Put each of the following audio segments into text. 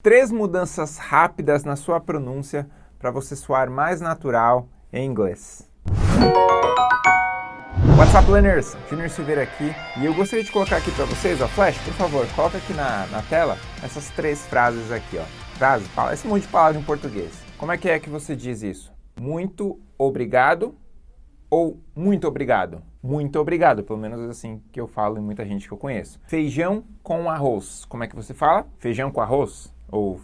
Três mudanças rápidas na sua pronúncia para você soar mais natural em inglês. What's up, learners? Junior Silveira aqui e eu gostaria de colocar aqui para vocês, ó, Flash, por favor, coloca aqui na, na tela essas três frases aqui, ó. Frases, esse monte de palavras em português. Como é que é que você diz isso? Muito obrigado ou muito obrigado? Muito obrigado, pelo menos assim que eu falo em muita gente que eu conheço. Feijão com arroz. Como é que você fala? Feijão com arroz? Ou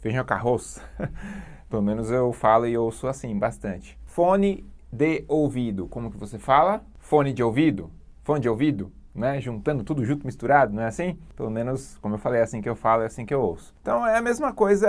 feijão com arroz. Pelo menos eu falo e ouço assim, bastante. Fone de ouvido, como que você fala? Fone de ouvido? Fone de ouvido? Né? Juntando tudo junto, misturado, não é assim? Pelo menos, como eu falei, é assim que eu falo, é assim que eu ouço. Então é a mesma coisa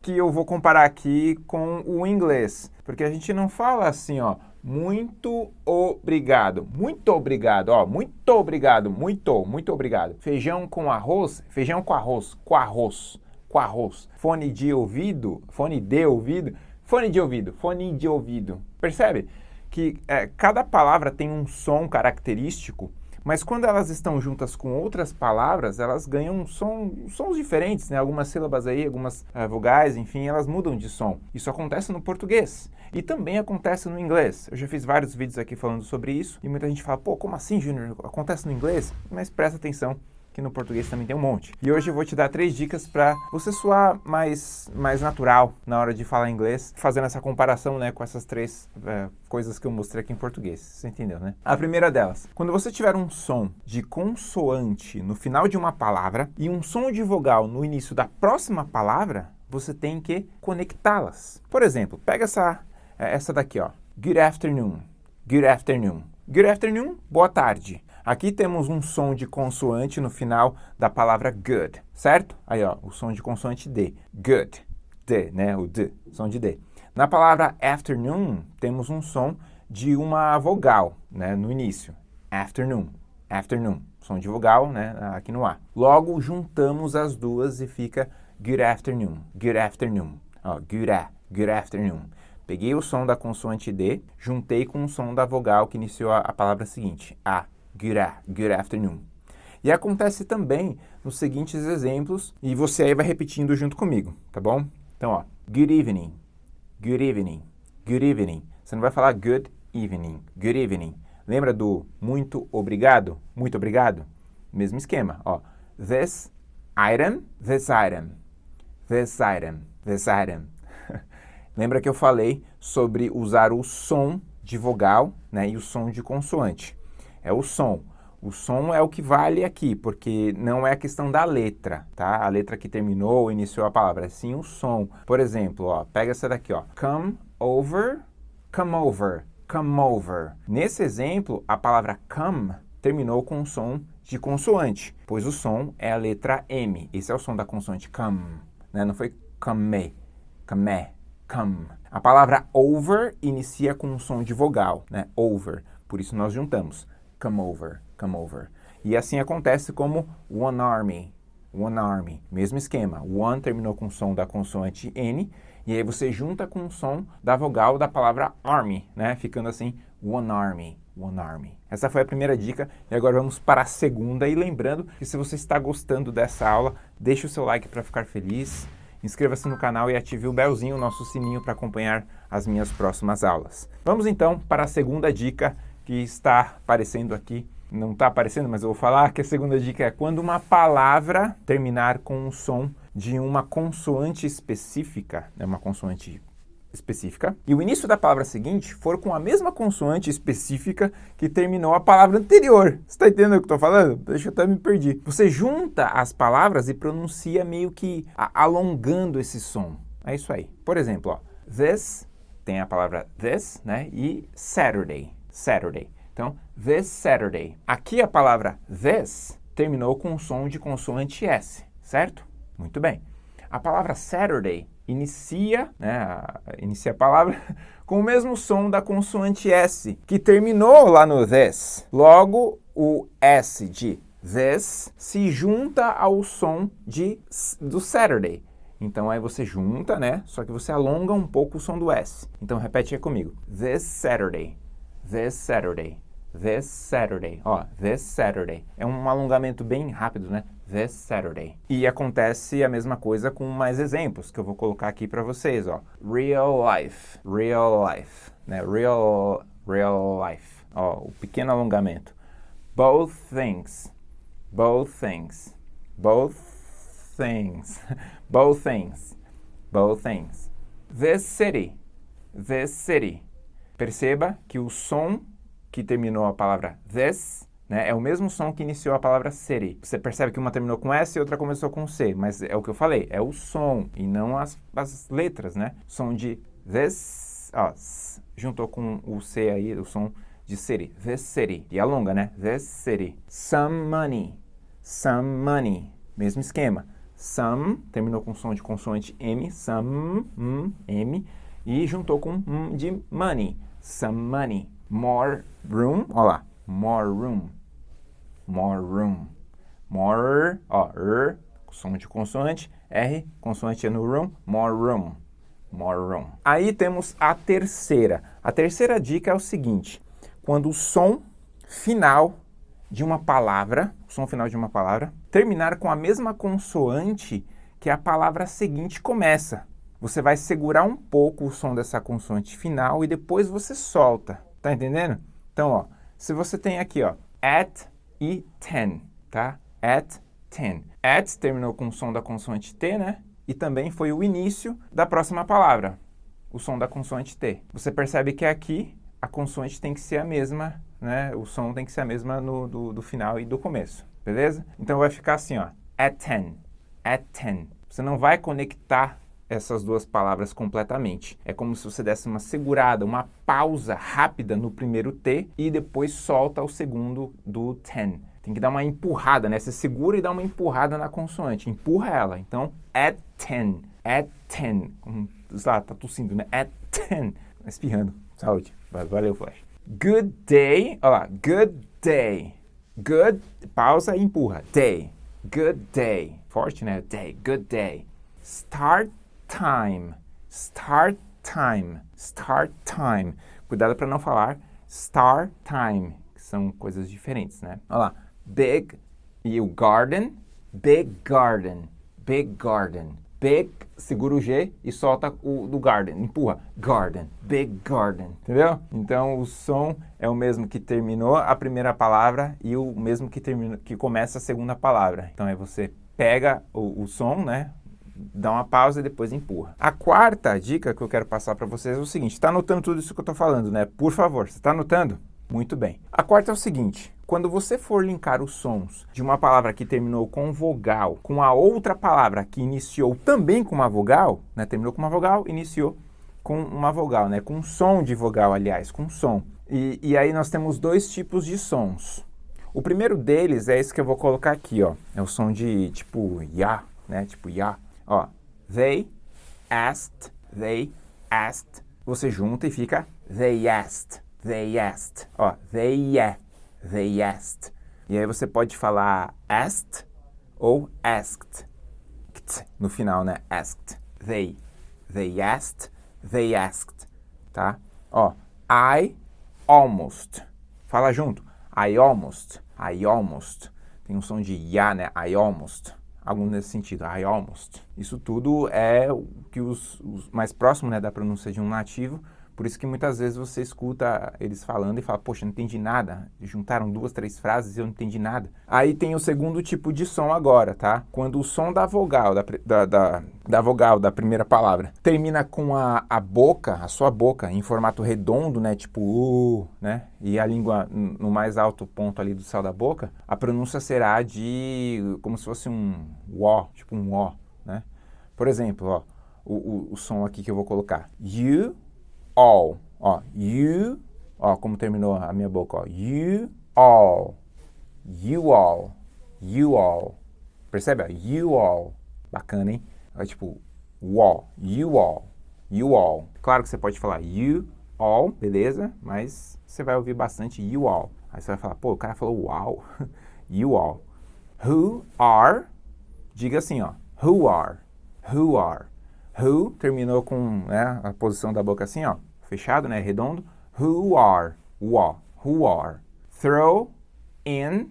que eu vou comparar aqui com o inglês. Porque a gente não fala assim, ó, muito obrigado, muito obrigado, ó, muito obrigado, muito, muito obrigado. Feijão com arroz, feijão com arroz, com arroz com arroz. Fone de ouvido, fone de ouvido, fone de ouvido, fone de ouvido. Percebe que é, cada palavra tem um som característico, mas quando elas estão juntas com outras palavras, elas ganham som, sons diferentes, né? Algumas sílabas aí, algumas uh, vogais, enfim, elas mudam de som. Isso acontece no português e também acontece no inglês. Eu já fiz vários vídeos aqui falando sobre isso e muita gente fala, pô, como assim, Júnior? Acontece no inglês? Mas presta atenção que no português também tem um monte. E hoje eu vou te dar três dicas para você soar mais, mais natural na hora de falar inglês, fazendo essa comparação né, com essas três é, coisas que eu mostrei aqui em português. Você entendeu, né? A primeira delas, quando você tiver um som de consoante no final de uma palavra e um som de vogal no início da próxima palavra, você tem que conectá-las. Por exemplo, pega essa, é, essa daqui, ó. Good afternoon. Good afternoon. Good afternoon, boa tarde. Aqui temos um som de consoante no final da palavra good, certo? Aí, ó, o som de consoante D. Good. D, né? O D, som de D. Na palavra afternoon, temos um som de uma vogal, né? No início. Afternoon. Afternoon. Som de vogal, né? Aqui no A. Logo, juntamos as duas e fica good afternoon. Good afternoon. Ó, good, a, good afternoon. Peguei o som da consoante D, juntei com o som da vogal que iniciou a, a palavra seguinte, A good, afternoon. E acontece também nos seguintes exemplos, e você aí vai repetindo junto comigo, tá bom? Então, ó, good evening, good evening, good evening. Você não vai falar good evening, good evening. Lembra do muito obrigado? Muito obrigado? Mesmo esquema, ó. This item, this item, this item, this item. Lembra que eu falei sobre usar o som de vogal né, e o som de consoante é o som. O som é o que vale aqui, porque não é a questão da letra, tá? A letra que terminou, iniciou a palavra, é sim o som. Por exemplo, ó, pega essa daqui, ó. Come over, come over, come over. Nesse exemplo, a palavra come terminou com um som de consoante, pois o som é a letra M. Esse é o som da consoante come, né? Não foi come, come, come. A palavra over inicia com um som de vogal, né? Over. Por isso nós juntamos come over, come over. E assim acontece como one army, one army. Mesmo esquema, one terminou com o som da consoante N, e aí você junta com o som da vogal da palavra army, né? Ficando assim, one army, one army. Essa foi a primeira dica, e agora vamos para a segunda. E lembrando que se você está gostando dessa aula, deixe o seu like para ficar feliz, inscreva-se no canal e ative o belzinho, o nosso sininho para acompanhar as minhas próximas aulas. Vamos então para a segunda dica, que está aparecendo aqui, não está aparecendo, mas eu vou falar que a segunda dica é quando uma palavra terminar com um som de uma consoante específica, é uma consoante específica, e o início da palavra seguinte for com a mesma consoante específica que terminou a palavra anterior. Você está entendendo o que eu estou falando? Deixa eu até me perdi. Você junta as palavras e pronuncia meio que alongando esse som. É isso aí. Por exemplo, ó, this tem a palavra this, né? E Saturday. Saturday. Então, this Saturday. Aqui a palavra this terminou com um som de consoante S, certo? Muito bem. A palavra Saturday inicia, né, inicia a palavra com o mesmo som da consoante S, que terminou lá no this. Logo, o S de this se junta ao som de, do Saturday. Então aí você junta, né? Só que você alonga um pouco o som do S. Então repete aí comigo. This Saturday this Saturday, this Saturday, ó, this Saturday. É um alongamento bem rápido, né? This Saturday. E acontece a mesma coisa com mais exemplos que eu vou colocar aqui para vocês, ó. Real life, real life, né? Real, real life. Ó, o pequeno alongamento. Both things, both things, both things, both things, both things. This city, this city. Perceba que o som que terminou a palavra this né, é o mesmo som que iniciou a palavra city. Você percebe que uma terminou com S e outra começou com C, mas é o que eu falei, é o som e não as, as letras, né? Som de this, ó, juntou com o C aí, o som de city, this city. E alonga, né? This city. Some money, some money. Mesmo esquema. Some, terminou com som de consoante M, some, m, M, e juntou com m de money, some money. More room, olha lá, more room, more room. More, ó, R, som de consoante, R, consoante no room, more room, more room. Aí temos a terceira. A terceira dica é o seguinte, quando o som final de uma palavra, o som final de uma palavra, terminar com a mesma consoante que a palavra seguinte começa. Você vai segurar um pouco o som dessa consoante final e depois você solta. Tá entendendo? Então, ó, se você tem aqui, ó, at e ten, tá? At, ten. At terminou com o som da consoante T, né? E também foi o início da próxima palavra, o som da consoante T. Você percebe que aqui a consoante tem que ser a mesma, né? O som tem que ser a mesma no, do, do final e do começo, beleza? Então vai ficar assim, ó, at ten, at ten. Você não vai conectar essas duas palavras completamente. É como se você desse uma segurada, uma pausa rápida no primeiro T e depois solta o segundo do ten. Tem que dar uma empurrada, né? Você segura e dá uma empurrada na consoante, empurra ela. Então, at ten, at ten. Como, sei lá, tá tossindo, né? At ten. Espirrando. Saúde. Valeu, Flash. Good day. Olha lá. Good day. Good, pausa e empurra. Day. Good day. Forte, né? Day. Good day. Start time, start time, start time. Cuidado para não falar star time, que são coisas diferentes, né? Olha lá, big e o garden, big garden, big garden. Big, segura o G e solta o do garden, empurra, garden, big garden, entendeu? Então o som é o mesmo que terminou a primeira palavra e o mesmo que, termina, que começa a segunda palavra. Então aí você pega o, o som, né, dá uma pausa e depois empurra. A quarta dica que eu quero passar para vocês é o seguinte, está anotando tudo isso que eu estou falando, né? Por favor, você está anotando? Muito bem. A quarta é o seguinte, quando você for linkar os sons de uma palavra que terminou com vogal com a outra palavra que iniciou também com uma vogal, né? Terminou com uma vogal, iniciou com uma vogal, né? Com um som de vogal, aliás, com som. E, e aí nós temos dois tipos de sons. O primeiro deles é esse que eu vou colocar aqui, ó. É o som de tipo ya, né? Tipo ya. Ó, they asked, they asked. Você junta e fica they asked, they asked. Ó, they they asked. E aí você pode falar asked ou asked. No final, né? Asked. They. They asked, they asked. Tá? Ó, I almost. Fala junto. I almost. I almost. Tem um som de ya, né? I almost algo nesse sentido, I almost. Isso tudo é o que os, os mais próximo né, da pronúncia de um nativo por isso que muitas vezes você escuta eles falando e fala, poxa, não entendi nada. Juntaram duas, três frases e eu não entendi nada. Aí tem o segundo tipo de som agora, tá? Quando o som da vogal, da, da, da, da vogal da primeira palavra, termina com a, a boca, a sua boca, em formato redondo, né? Tipo, uh, né? E a língua no mais alto ponto ali do céu da boca, a pronúncia será de como se fosse um ó, tipo um ó, né? Por exemplo, ó, o, o, o som aqui que eu vou colocar. You all. Ó, you, ó, como terminou a minha boca, ó. You all. You all. You all. Percebe? You all. Bacana, hein? É tipo, all. You all. You all. Claro que você pode falar you all, beleza? Mas você vai ouvir bastante you all. Aí você vai falar, pô, o cara falou wow. you all. Who are, diga assim, ó. Who are. Who are. Who terminou com né, a posição da boca assim, ó fechado, né, redondo. Who are, who, who are. Throw in,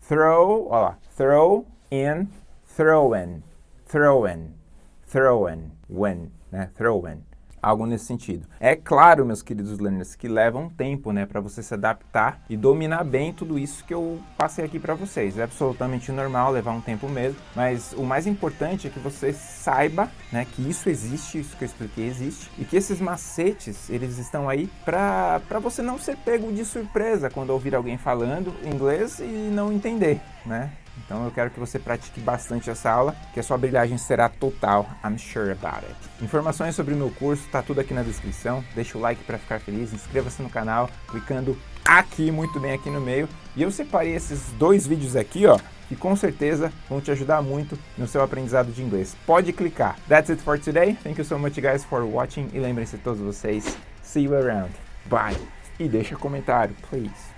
throw, ó lá, throw in, throw-in, throw-in, throw-in, when, né? Throw-in algo nesse sentido. É claro, meus queridos learners, que leva um tempo, né, para você se adaptar e dominar bem tudo isso que eu passei aqui para vocês. É absolutamente normal levar um tempo mesmo, mas o mais importante é que você saiba, né, que isso existe, isso que eu expliquei existe, e que esses macetes, eles estão aí para você não ser pego de surpresa quando ouvir alguém falando inglês e não entender, né? Então eu quero que você pratique bastante essa aula, que a sua brilhagem será total, I'm sure about it. Informações sobre o meu curso, tá tudo aqui na descrição. Deixa o like para ficar feliz, inscreva-se no canal, clicando aqui, muito bem aqui no meio. E eu separei esses dois vídeos aqui, ó, que com certeza vão te ajudar muito no seu aprendizado de inglês. Pode clicar. That's it for today. Thank you so much guys for watching e lembrem-se todos vocês, see you around. Bye. E deixa comentário, please.